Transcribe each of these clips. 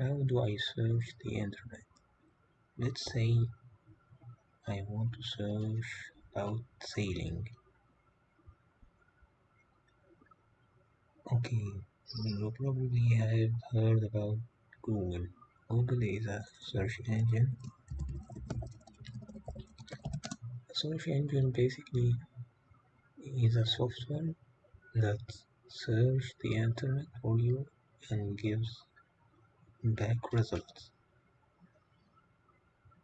how do I search the internet? Let's say I want to search about sailing. Okay, you probably have heard about Google. Google is a search engine. A search engine basically is a software that search the internet for you and gives back results.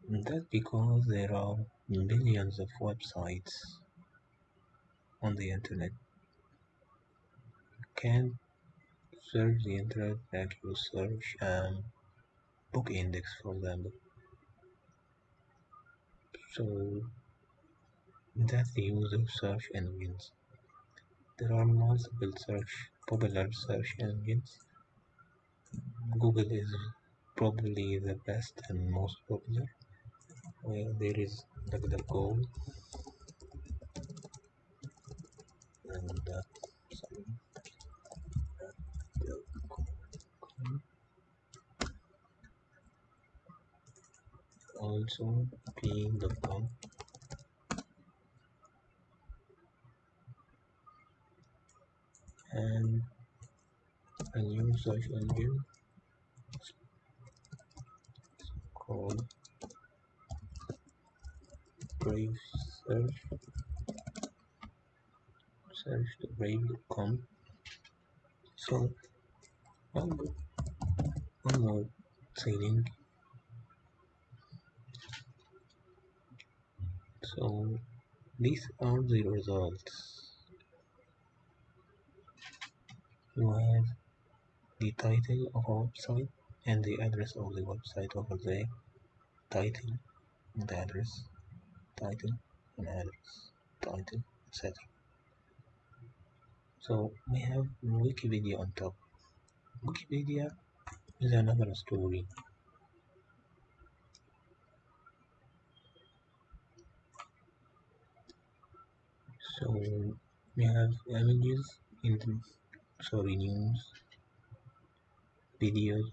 That's because there are millions of websites on the internet. You can't search the internet like you search um, book index for example. So that's the use of search engines. There are multiple search popular search engines. Google is probably the best and most popular. Where there is DuckDuckGo and uh, sorry, also Bing.com and a new search engine called Brave Search. Search the brave.com so one more, one more thing so these are the results. You have the title of a website and the address of the website over there title and address title and address title etc so we have wikipedia on top. Wikipedia is another story. So we have images in the sorry news videos